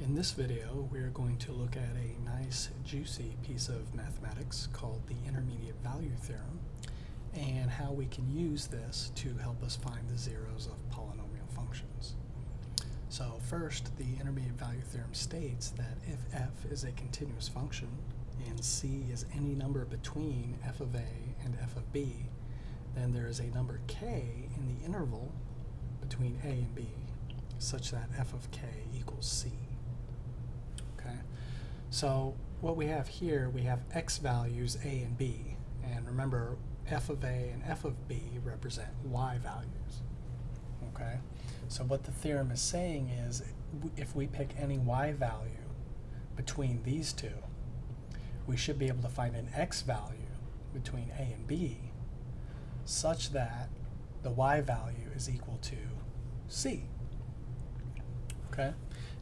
In this video, we are going to look at a nice, juicy piece of mathematics called the intermediate value theorem and how we can use this to help us find the zeros of polynomial functions. So first, the intermediate value theorem states that if f is a continuous function and c is any number between f of a and f of b, then there is a number k in the interval between a and b such that f of k equals c. So what we have here, we have x values a and b, and remember f of a and f of b represent y values. Okay, so what the theorem is saying is if we pick any y value between these two, we should be able to find an x value between a and b such that the y value is equal to c. Okay?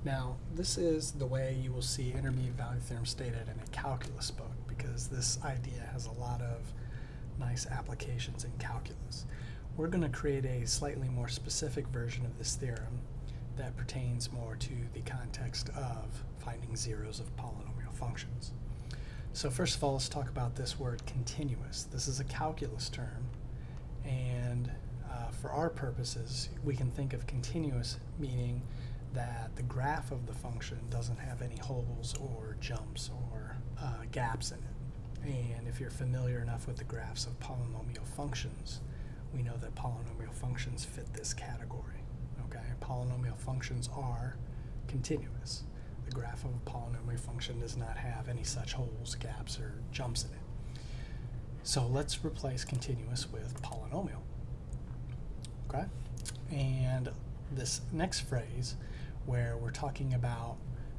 Now, this is the way you will see intermediate value theorem stated in a calculus book because this idea has a lot of nice applications in calculus. We're going to create a slightly more specific version of this theorem that pertains more to the context of finding zeros of polynomial functions. So first of all, let's talk about this word continuous. This is a calculus term, and uh, for our purposes, we can think of continuous meaning that the graph of the function doesn't have any holes or jumps or uh, gaps in it. And if you're familiar enough with the graphs of polynomial functions, we know that polynomial functions fit this category. Okay, polynomial functions are continuous. The graph of a polynomial function does not have any such holes, gaps, or jumps in it. So let's replace continuous with polynomial. Okay, and this next phrase where we're talking about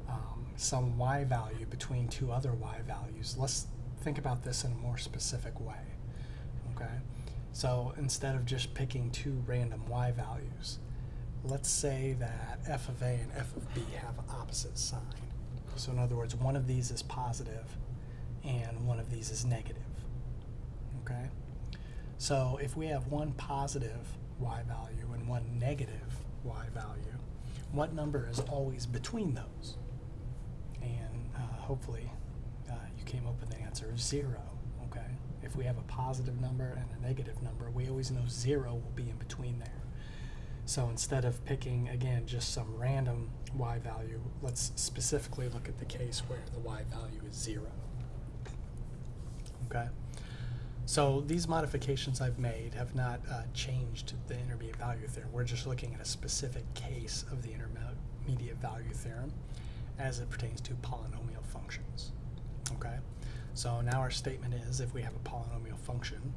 um, some y value between two other y values. Let's think about this in a more specific way. Okay, so instead of just picking two random y values, let's say that f of a and f of b have opposite sign. So in other words, one of these is positive and one of these is negative. Okay, so if we have one positive y value and one negative y value, what number is always between those? And uh, hopefully uh, you came up with the answer of zero, okay? If we have a positive number and a negative number, we always know zero will be in between there. So instead of picking, again, just some random y value, let's specifically look at the case where the y value is zero, okay? So these modifications I've made have not uh, changed the intermediate value theorem. We're just looking at a specific case of the intermediate value theorem as it pertains to polynomial functions. Okay, so now our statement is if we have a polynomial function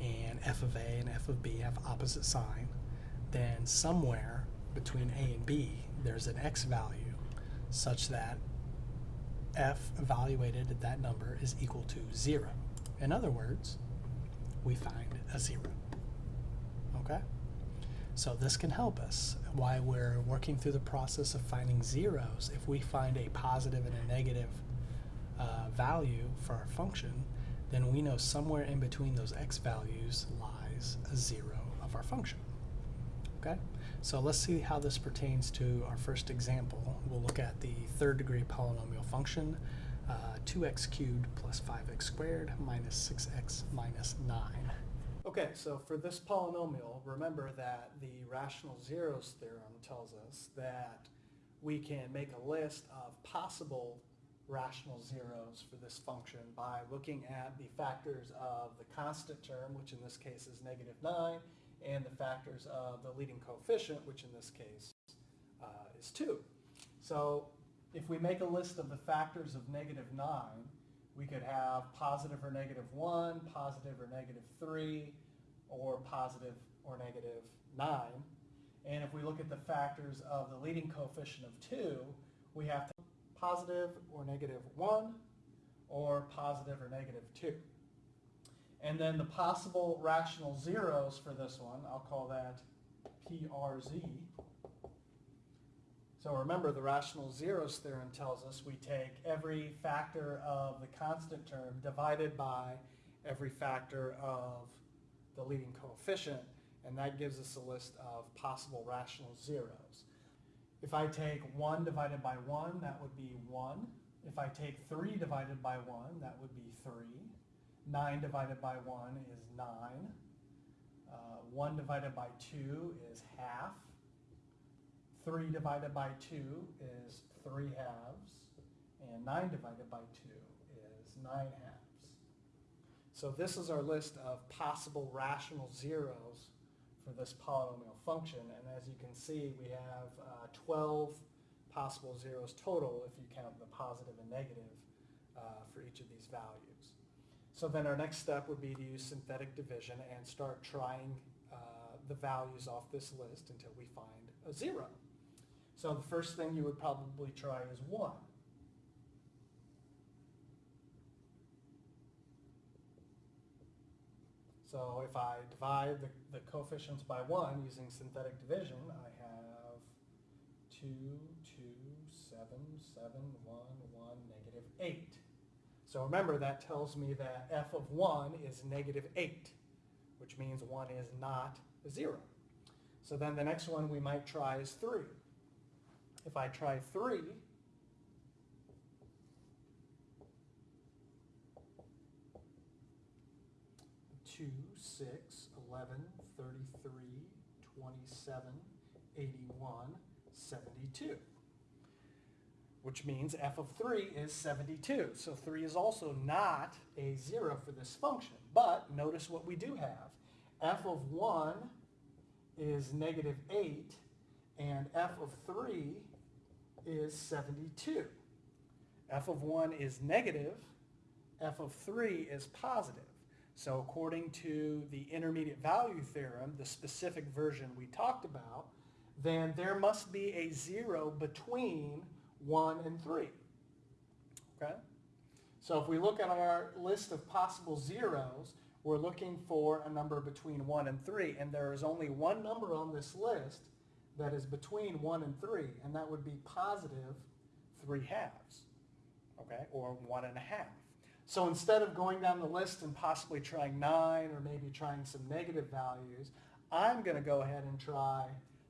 and f of a and f of b have opposite sign, then somewhere between a and b there's an x value such that f evaluated at that number is equal to zero. In other words, we find a zero. Okay? So this can help us while we're working through the process of finding zeros. If we find a positive and a negative uh, value for our function, then we know somewhere in between those x values lies a zero of our function. Okay? So let's see how this pertains to our first example. We'll look at the third degree polynomial function uh, 2x cubed plus 5x squared minus 6x minus 9. Okay, so for this polynomial, remember that the rational zeros theorem tells us that we can make a list of possible rational zeros for this function by looking at the factors of the constant term, which in this case is negative 9, and the factors of the leading coefficient, which in this case uh, is 2. So if we make a list of the factors of negative 9, we could have positive or negative 1, positive or negative 3, or positive or negative 9. And if we look at the factors of the leading coefficient of 2, we have to positive or negative 1, or positive or negative 2. And then the possible rational zeros for this one, I'll call that PRZ, so remember the rational zeros theorem tells us we take every factor of the constant term divided by every factor of the leading coefficient and that gives us a list of possible rational zeros. If I take 1 divided by 1, that would be 1. If I take 3 divided by 1, that would be 3. 9 divided by 1 is 9. Uh, 1 divided by 2 is half. 3 divided by 2 is 3 halves. And 9 divided by 2 is 9 halves. So this is our list of possible rational zeros for this polynomial function. And as you can see, we have uh, 12 possible zeros total if you count the positive and negative uh, for each of these values. So then our next step would be to use synthetic division and start trying uh, the values off this list until we find a zero. So the first thing you would probably try is 1. So if I divide the, the coefficients by 1 using synthetic division, I have 2, 2, 7, 7, 1, 1, negative 8. So remember, that tells me that f of 1 is negative 8, which means 1 is not 0. So then the next one we might try is 3. If I try 3, 2, 6, 11, 33, 27, 81, 72. Which means f of 3 is 72. So 3 is also not a 0 for this function. But notice what we do have. f of 1 is negative 8, and f of 3 is 72. f of 1 is negative, f of 3 is positive. So according to the intermediate value theorem, the specific version we talked about, then there must be a zero between 1 and 3. Okay? So if we look at our list of possible zeros, we're looking for a number between 1 and 3, and there is only one number on this list that is between 1 and 3, and that would be positive 3 halves, okay, or 1 and a half. So instead of going down the list and possibly trying 9 or maybe trying some negative values, I'm going to go ahead and try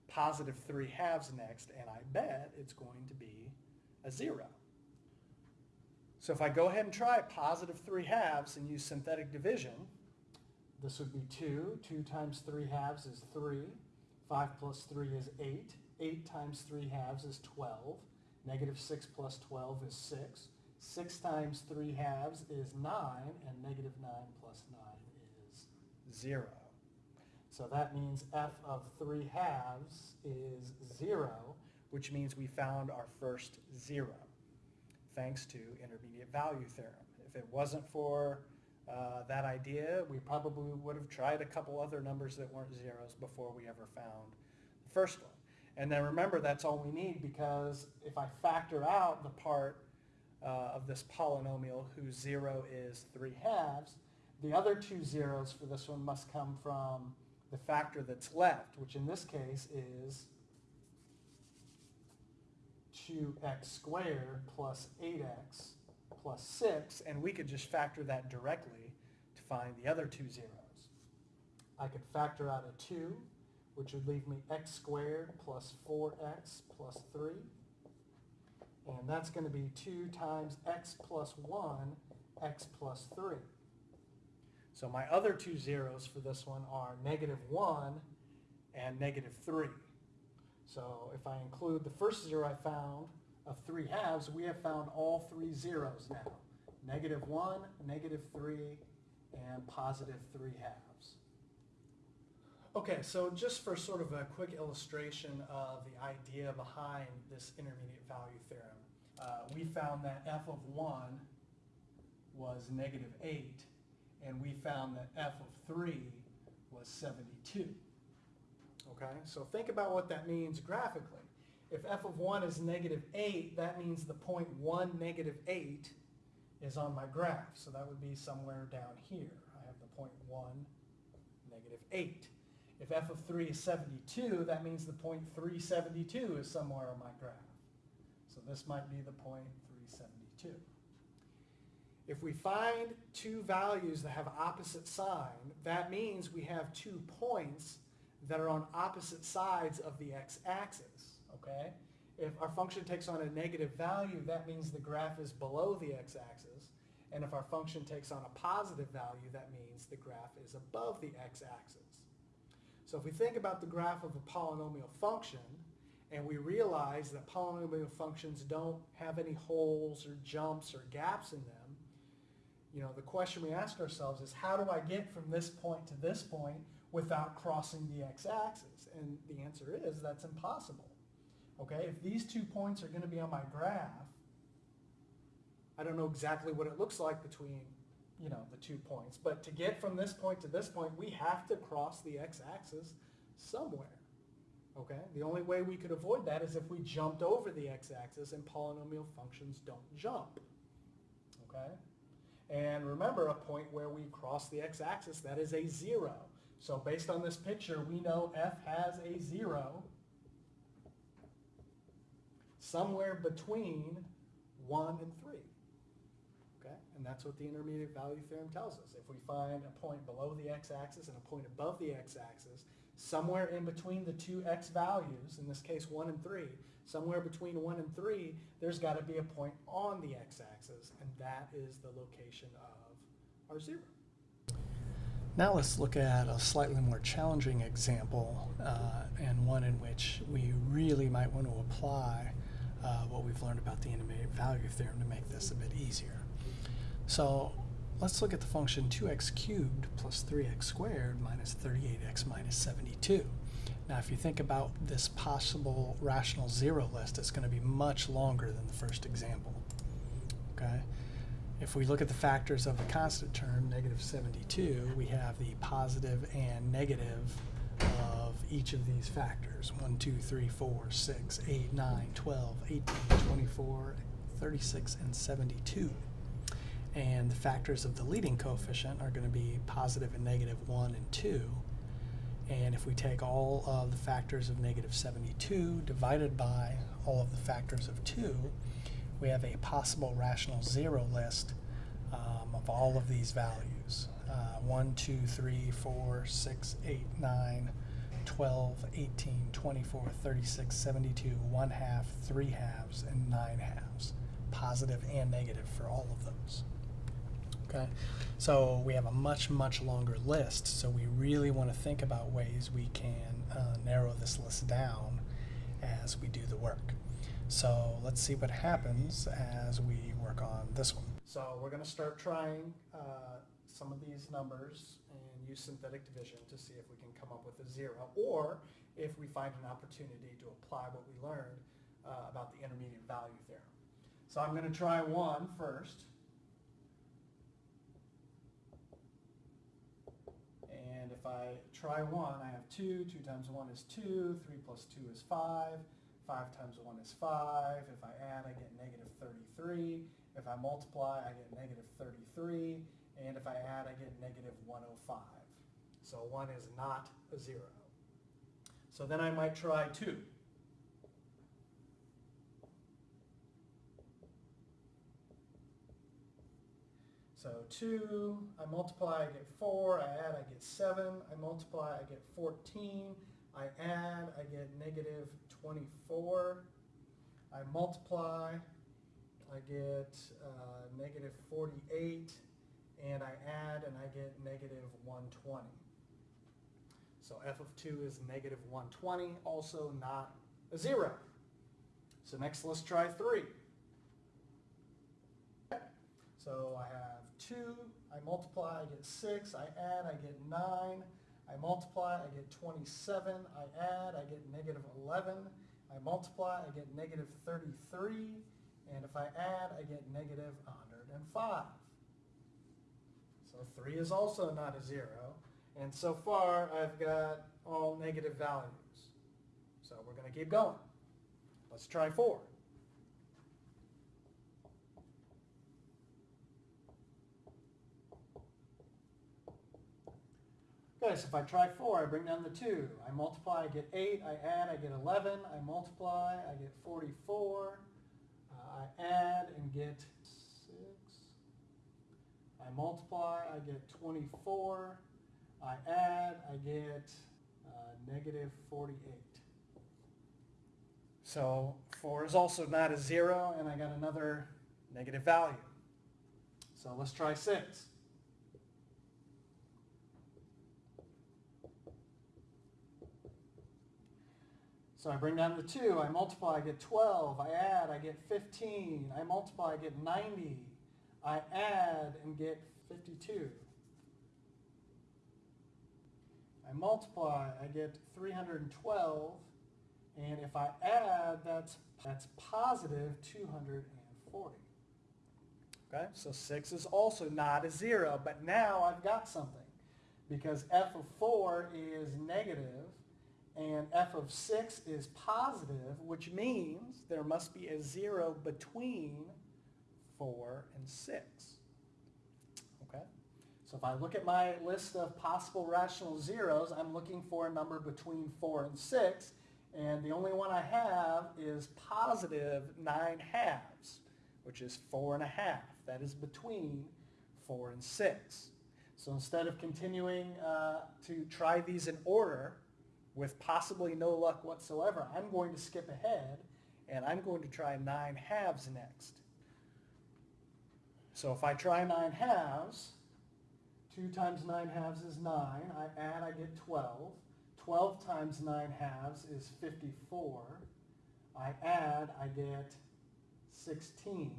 positive 3 halves next, and I bet it's going to be a 0. So if I go ahead and try positive 3 halves and use synthetic division, this would be 2. 2 times 3 halves is 3. 5 plus 3 is 8. 8 times 3 halves is 12. Negative 6 plus 12 is 6. 6 times 3 halves is 9, and negative 9 plus 9 is 0. So that means f of 3 halves is 0, which means we found our first 0, thanks to intermediate value theorem. If it wasn't for uh, that idea, we probably would have tried a couple other numbers that weren't zeros before we ever found the first one. And then remember, that's all we need because if I factor out the part uh, of this polynomial whose zero is 3 halves, the other two zeros for this one must come from the factor that's left, which in this case is 2x squared plus 8x plus 6, and we could just factor that directly to find the other two zeros. I could factor out a 2, which would leave me x squared plus 4x plus 3. And that's going to be 2 times x plus 1, x plus 3. So my other two zeros for this one are negative 1 and negative 3. So if I include the first zero I found of 3 halves, we have found all three zeros now. Negative 1, negative 3, and positive 3 halves. Okay, so just for sort of a quick illustration of the idea behind this intermediate value theorem, uh, we found that f of 1 was negative 8, and we found that f of 3 was 72. Okay, so think about what that means graphically. If f of 1 is negative 8, that means the point 1, negative 8 is on my graph. So that would be somewhere down here. I have the point 1, negative 8. If f of 3 is 72, that means the point 372 is somewhere on my graph. So this might be the point 372. If we find two values that have opposite sign, that means we have two points that are on opposite sides of the x-axis, okay? If our function takes on a negative value, that means the graph is below the x-axis. And if our function takes on a positive value, that means the graph is above the x-axis. So if we think about the graph of a polynomial function, and we realize that polynomial functions don't have any holes or jumps or gaps in them, you know, the question we ask ourselves is how do I get from this point to this point without crossing the x-axis? And the answer is that's impossible. Okay, if these two points are going to be on my graph, I don't know exactly what it looks like between, you know, the two points, but to get from this point to this point, we have to cross the x-axis somewhere. Okay, the only way we could avoid that is if we jumped over the x-axis and polynomial functions don't jump. Okay, and remember a point where we cross the x-axis, that is a zero. So based on this picture, we know f has a zero somewhere between 1 and 3. Okay? And that's what the intermediate value theorem tells us. If we find a point below the x-axis and a point above the x-axis, somewhere in between the two x values, in this case 1 and 3, somewhere between 1 and 3, there's got to be a point on the x-axis, and that is the location of our 0. Now let's look at a slightly more challenging example, uh, and one in which we really might want to apply uh, what we've learned about the intermediate value theorem to make this a bit easier. So let's look at the function 2x cubed plus 3x squared minus 38x minus 72. Now if you think about this possible rational zero list, it's going to be much longer than the first example. Okay. If we look at the factors of the constant term, negative 72, we have the positive and negative each of these factors. 1, 2, 3, 4, 6, 8, 9, 12, 18, 24, 36, and 72. And the factors of the leading coefficient are going to be positive and negative 1 and 2. And if we take all of the factors of negative 72 divided by all of the factors of 2, we have a possible rational zero list um, of all of these values. Uh, 1, 2, 3, 4, 6, 8, 9, 12, 18, 24, 36, 72, 1 half, 3 halves, and 9 halves. Positive and negative for all of those. Okay, so we have a much, much longer list, so we really want to think about ways we can uh, narrow this list down as we do the work. So let's see what happens as we work on this one. So we're going to start trying uh, some of these numbers use synthetic division to see if we can come up with a zero, or if we find an opportunity to apply what we learned uh, about the intermediate value theorem. So I'm going to try one first. And if I try 1, I have 2. 2 times 1 is 2. 3 plus 2 is 5. 5 times 1 is 5. If I add, I get negative 33. If I multiply, I get negative 33. And if I add, I get negative 105. So 1 is not a 0. So then I might try 2. So 2, I multiply, I get 4, I add, I get 7, I multiply, I get 14, I add, I get negative 24, I multiply, I get uh, negative 48, and I add and I get negative 120. So f of 2 is negative 120, also not a 0. So next let's try 3. So I have 2, I multiply, I get 6, I add, I get 9, I multiply, I get 27, I add, I get negative 11, I multiply, I get negative 33, and if I add, I get negative 105. So 3 is also not a 0, and so far I've got all negative values. So we're going to keep going. Let's try 4. Okay, so if I try 4, I bring down the 2. I multiply, I get 8. I add, I get 11. I multiply, I get 44. Uh, I add and get 6. I multiply, I get 24. I add, I get uh, negative 48. So 4 is also not a 0, and I got another negative value. So let's try 6. So I bring down the 2, I multiply, I get 12, I add, I get 15, I multiply, I get 90, I add and get 52. I multiply, I get 312, and if I add, that's, that's positive 240. Okay, so 6 is also not a 0, but now I've got something. Because f of 4 is negative, and f of 6 is positive, which means there must be a 0 between 4 and 6. Okay? So if I look at my list of possible rational zeros, I'm looking for a number between 4 and 6, and the only one I have is positive 9 halves, which is 4 and a half. That is between 4 and 6. So instead of continuing uh, to try these in order, with possibly no luck whatsoever, I'm going to skip ahead and I'm going to try 9 halves next. So if I try 9 halves, 2 times 9 halves is 9. I add, I get 12. 12 times 9 halves is 54. I add, I get 16.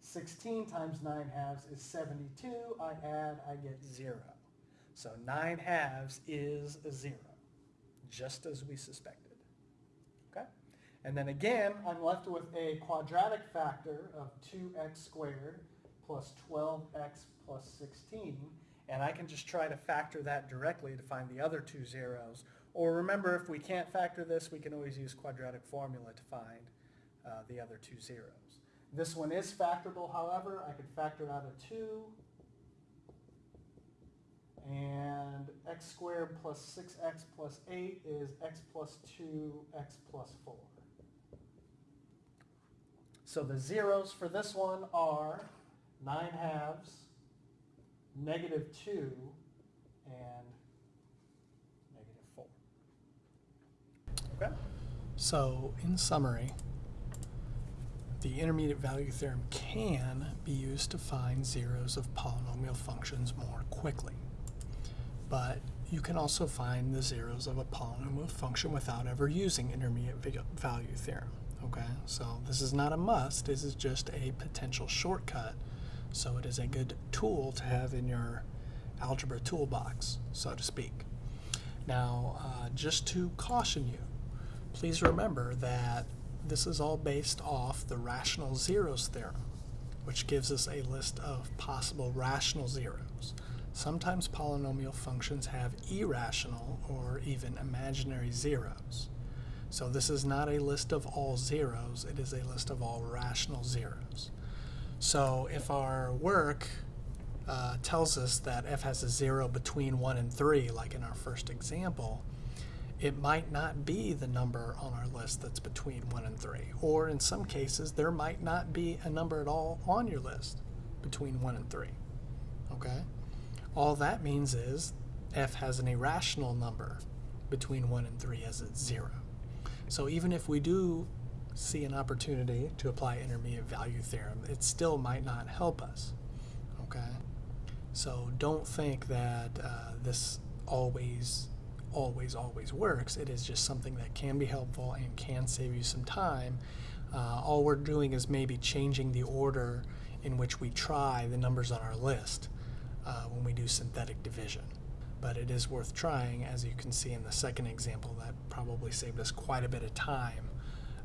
16 times 9 halves is 72. I add, I get 0. So 9 halves is a 0 just as we suspected. Okay? And then again, I'm left with a quadratic factor of 2x squared plus 12x plus 16. And I can just try to factor that directly to find the other two zeros. Or remember, if we can't factor this, we can always use quadratic formula to find uh, the other two zeros. This one is factorable, however. I could factor out a 2 and x squared plus 6x plus 8 is x plus 2, x plus 4. So the zeros for this one are 9 halves, negative 2, and negative 4. Okay? So in summary, the intermediate value theorem can be used to find zeros of polynomial functions more quickly but you can also find the zeros of a polynomial function without ever using intermediate value theorem. Okay, so this is not a must, this is just a potential shortcut. So it is a good tool to have in your algebra toolbox, so to speak. Now, uh, just to caution you, please remember that this is all based off the rational zeros theorem, which gives us a list of possible rational zeros. Sometimes polynomial functions have irrational or even imaginary zeros. So this is not a list of all zeros, it is a list of all rational zeros. So if our work uh, tells us that f has a zero between 1 and 3, like in our first example, it might not be the number on our list that's between 1 and 3. Or in some cases, there might not be a number at all on your list between 1 and 3. Okay? All that means is f has an irrational number between 1 and 3 as it's 0. So even if we do see an opportunity to apply intermediate value theorem, it still might not help us. Okay? So don't think that uh, this always, always, always works. It is just something that can be helpful and can save you some time. Uh, all we're doing is maybe changing the order in which we try the numbers on our list uh, when we do synthetic division. But it is worth trying, as you can see in the second example, that probably saved us quite a bit of time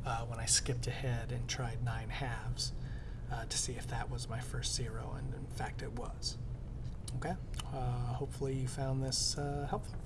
uh, when I skipped ahead and tried 9 halves uh, to see if that was my first zero, and in fact it was. Okay, uh, hopefully you found this uh, helpful.